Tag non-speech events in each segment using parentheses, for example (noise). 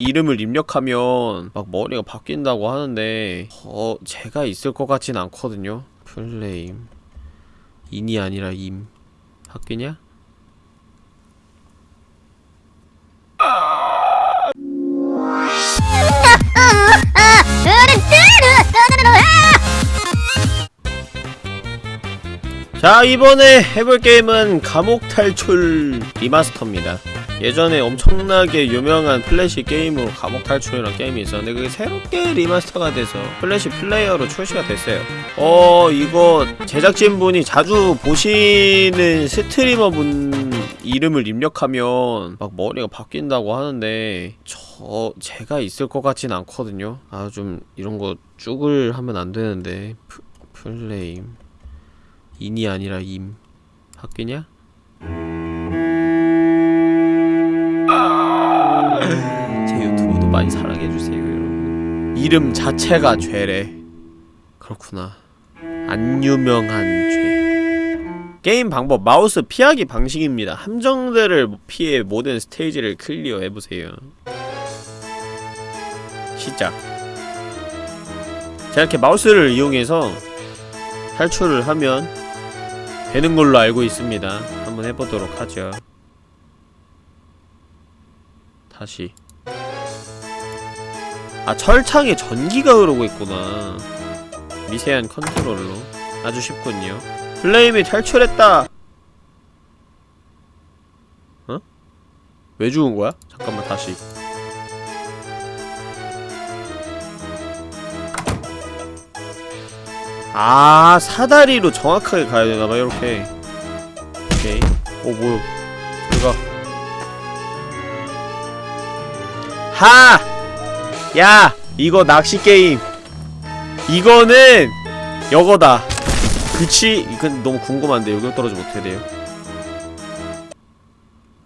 이름을 입력하면 막 머리가 바뀐다고 하는데 어 제가 있을 것 같진 않거든요. 플레임. 인이 아니라 임. 바뀌냐? 자 이번에 해볼 게임은 감옥 탈출 리마스터입니다 예전에 엄청나게 유명한 플래시 게임으로 감옥 탈출이라는 게임이 있었는데 그게 새롭게 remaster가 돼서 Flash Player로 출시가 됐어요. 어 이거 제작진분이 자주 보시는 streamer분 이름을 입력하면 막 머리가 바뀐다고 하는데 저 제가 있을 것 같진 않거든요. 아 좀 이런 거 쭉을 하면 안 되는데. 프, 플레임. 인이 아니라 임. 바뀌냐? 많이 사랑해주세요 여러분. 이름 자체가 죄래. 그렇구나. 안 유명한 죄. 게임 방법 마우스 피하기 방식입니다. 함정들을 피해 모든 스테이지를 clear 해보세요. 시작. 자 이렇게 마우스를 이용해서 탈출을 하면 되는 걸로 알고 있습니다. 한번 해보도록 하죠. 다시. 아, 철창에 전기가 흐르고 있구나. 미세한 컨트롤로. 아주 쉽군요. 플레임이 탈출했다! 어? 왜 죽은 거야? 잠깐만, 다시. 아 사다리로 정확하게 가야 되나봐 이렇게 오케이 오 뭐야 저리가 하! 야! 이거 낚시 게임 이거는 여거다 그치? 이건 너무 궁금한데 여기 떨어지면 어떻게 돼요?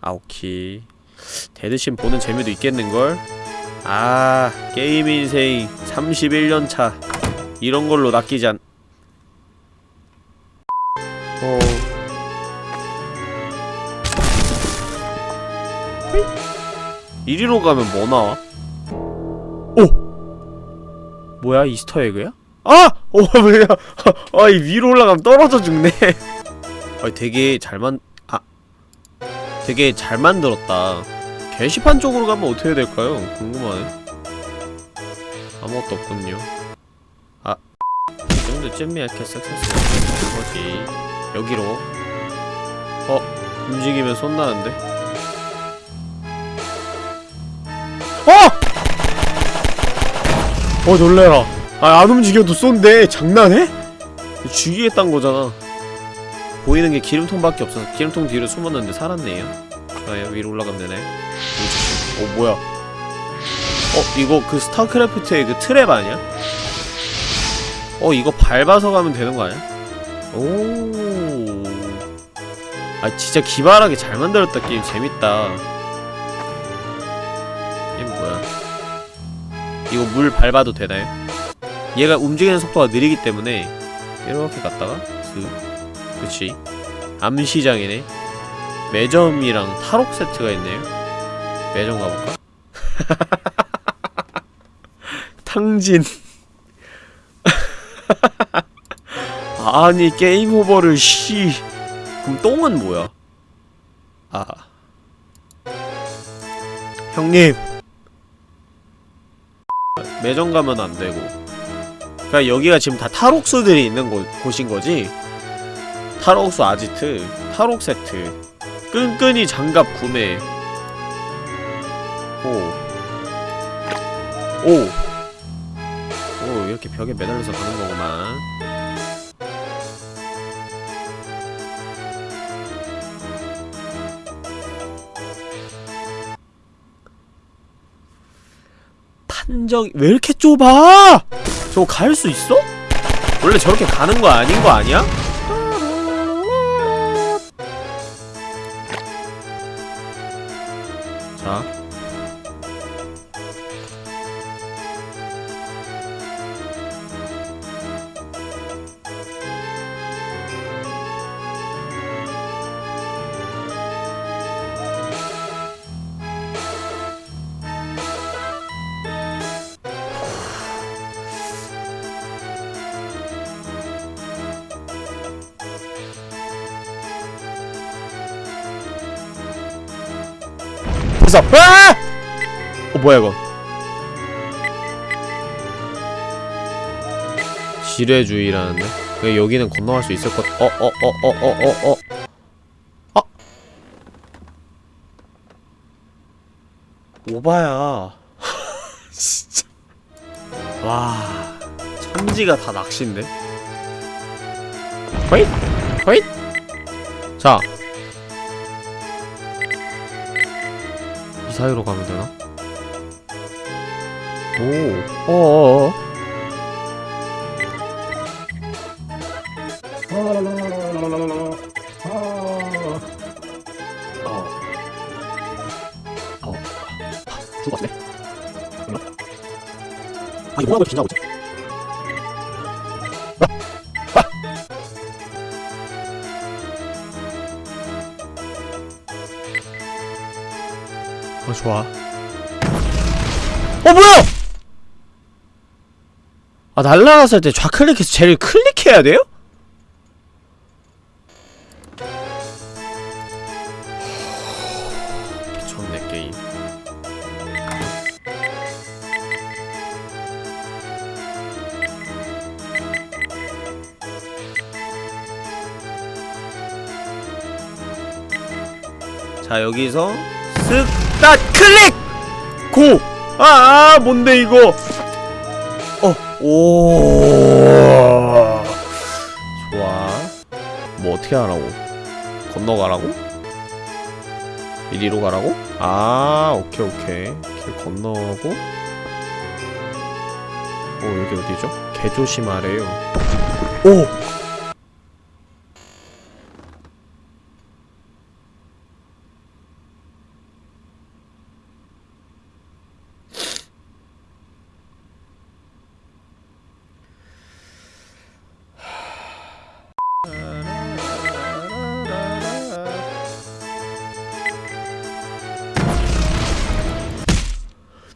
아 오케이 데드신 보는 재미도 있겠는걸? 아 게임 인생 31년차 이런 걸로 낚이지 않... 어... 이리로 가면 뭐 나와? 오! 뭐야 이스터에그야? 아! 어 뭐야 (laughs) 아이 위로 올라가면 떨어져 죽네 (laughs) 아 되게 잘 만... 아 되게 잘 만들었다 게시판 쪽으로 가면 어떻게 될까요? 궁금하네 아무것도 없군요 아이 정도쯤이야 이렇게 섹세스 거지 여기로 어? 움직이면 손 나는데? 어 놀래라 아 안 움직여도 쏜대 장난해? 죽이겠단 거잖아 보이는 게 기름통밖에 없어서 기름통 뒤로 숨었는데 살았네요 좋아요 위로 올라가면 되네 어 뭐야 어 이거 그 스타크래프트의 그 트랩 아니야? 어 이거 밟아서 가면 되는 거 아니야? 오. 아 진짜 기발하게 잘 만들었다 게임 재밌다. 이거 물 밟아도 되나요? 얘가 움직이는 속도가 느리기 때문에 이렇게 갔다가 그 그치. 암시장이네. 매점이랑 탈옥 세트가 있네요. 매점 가볼까? (laughs) 탕진. (laughs) 아니 게임 오버를 씨. 그럼 똥은 뭐야? 아. 형님 매점 가면 안 되고 그니까 여기가 지금 다 탈옥수들이 있는 곳, 곳인 거지? 탈옥수 아지트 탈옥 세트 끈끈이 장갑 구매 오 오! 오 이렇게 벽에 매달려서 가는 거구만 판정이 왜 이렇게 좁아! 저거 갈 수 있어? 원래 저렇게 가는 거 아닌 거 아니야? 앞에서 아! 어 뭐야 이거? 지뢰주의라는데? 왜 여기는 건너갈 수 있을 것 어 어 어 어 어 어어. 아! 오바야. (laughs) 진짜. 와 천지가 다 낚시인데? 호잇! 호잇! 자 이 사이로 가면 되나? 오, 어어어. 어. 뭐야? 아, 이거 뭐라고 긴장 좋아. 어, 뭐야! 아, 날라갔을 때 좌클릭해서 쟤를 클릭해야 돼요? 미쳤네, 게임. 자, 여기서 쓱, 딱, 클릭! 고! 아, 아, 뭔데, 이거! 어, 오. 좋아. 뭐 어떻게 하라고? 건너가라고? 이리로 가라고? 아, 오케이, 오케이. 길 건너고. 어, 여기 어디죠? 개조심하래요. 오!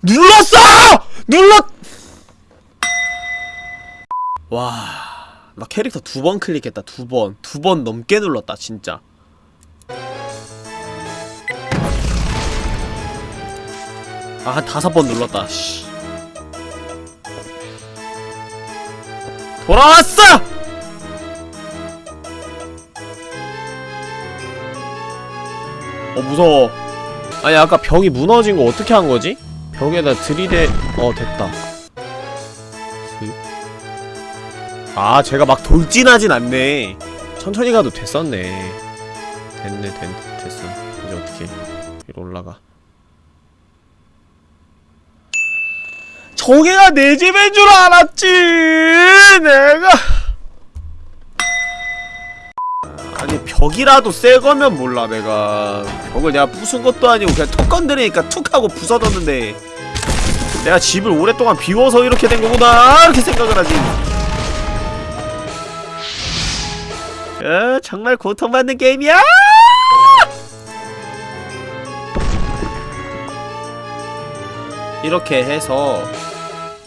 눌렀어! 눌렀! 와, 나 캐릭터 두 번 클릭했다, 두 번. 두 번 넘게 눌렀다, 진짜. 아, 한 다섯 번 눌렀다, 씨. 돌아왔어! 어, 무서워. 아니, 아까 벽이 무너진 거 어떻게 한 거지? 벽에다 들이대 어 됐다. 아 제가 막 돌진하진 않네. 천천히 가도 됐었네. 됐네 됐, 됐어. 이제 어떻게 위로 올라가? 저게가 내 집인 줄 알았지! 내가 벽이라도 새 거면 몰라 내가. 벽을 내가 부순 것도 아니고 그냥 툭 건드리니까 툭 하고 부서졌는데. 내가 집을 오랫동안 비워서 이렇게 된 거구나 이렇게 생각을 하지. 어, 정말 고통받는 게임이야! 이렇게 해서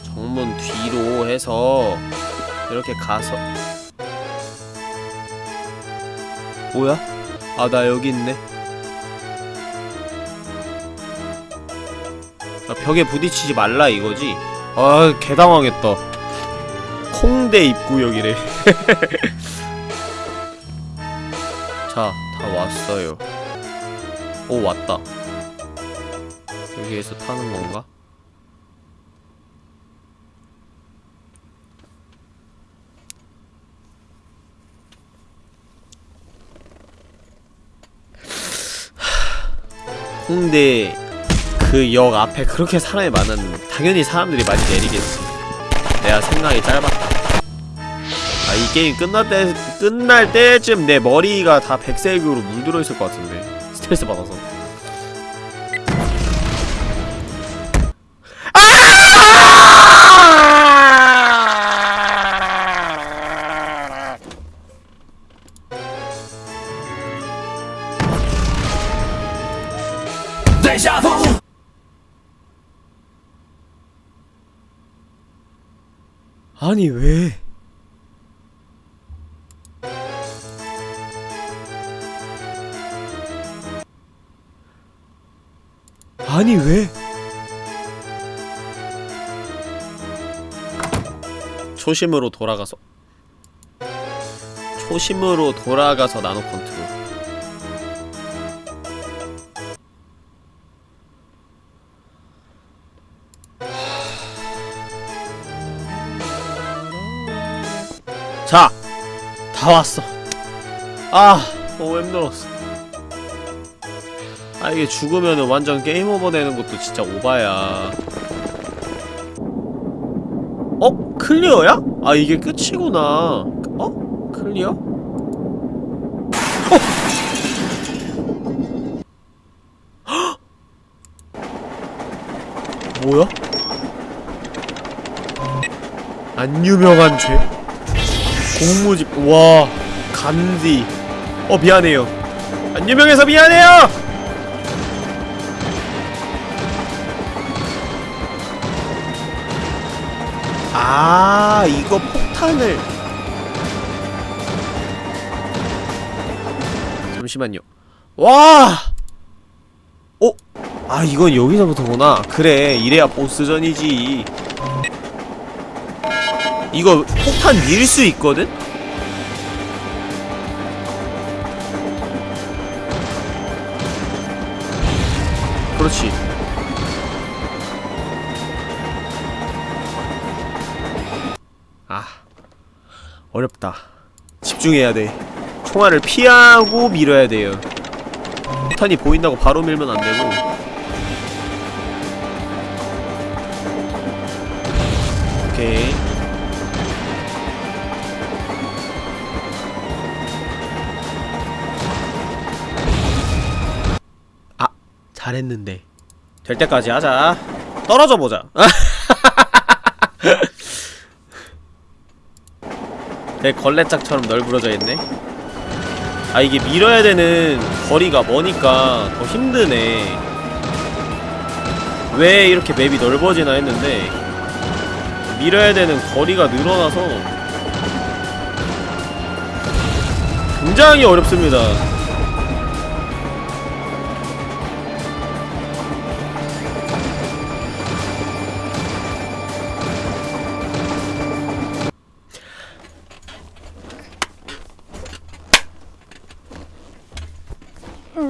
정문 뒤로 해서 이렇게 가서 뭐야? 아, 나 여기 있네. 아, 벽에 부딪히지 말라 이거지? 아, 개당황했다. 콩대 입구역이래. (laughs) 자, 다 왔어요. 오, 왔다. 여기에서 타는 건가? 홍대 그역 앞에 그렇게 사람이 많았는데 당연히 사람들이 많이 내리겠지. 내가 생각이 짧았다. 아 이 게임 끝날 때 끝날 때쯤 내 머리가 다 백색으로 물들어 있을 것 같은데. 스트레스 받아서 아니 왜? 아니 왜? 초심으로 돌아가서 초심으로 돌아가서 나노 컨트롤 다 왔어 아 너무 힘들었어 아 이게 죽으면은 완전 game over 되는 것도 진짜 오바야 어? clear야? 아 이게 끝이구나 어? clear? 어! (gasps) 뭐야? 안 유명한 죄? 공무집 와 간디. 어 미안해요. 안 유명해서 미안해요! 아 이거 폭탄을. 잠시만요. 와! 어? 아 이건 여기서부터구나. 그래 이래야 보스전이지 이거 폭탄 밀 수 있거든? 그렇지. 아 어렵다. 집중해야 돼. 총알을 피하고 밀어야 돼요. 폭탄이 보인다고 바로 밀면 안 되고. 오케이 잘했는데. 될 때까지 하자. 떨어져 보자. (laughs) 내 걸레짝처럼 널브러져 있네. 아 이게 밀어야 되는 거리가 머니까 더 힘드네. 왜 이렇게 맵이 넓어지나 했는데 밀어야 되는 거리가 늘어나서 굉장히 어렵습니다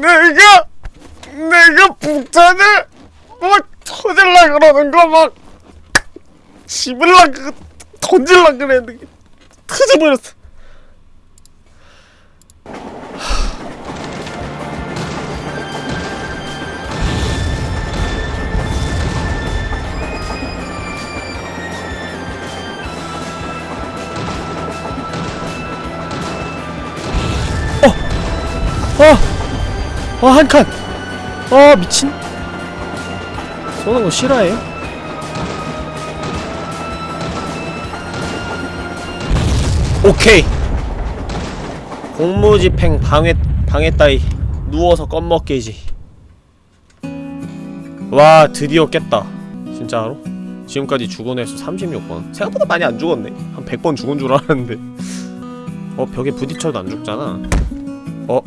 내가 내가 북탄을 막 터질라 그러는 거막 씹을라 그 던질라 그랬는데 터져버렸어. 어! 한 칸! 어, 미친. 쏘는 거 싫어해요? 오케이! 공무집행 방해, 방해 따위. 누워서 껌먹게지. 와, 드디어 깼다. 진짜로? 지금까지 죽은 횟수 36번. 생각보다 많이 안 죽었네. 한 100번 죽은 줄 알았는데. 어, 벽에 부딪혀도 안 죽잖아. 어?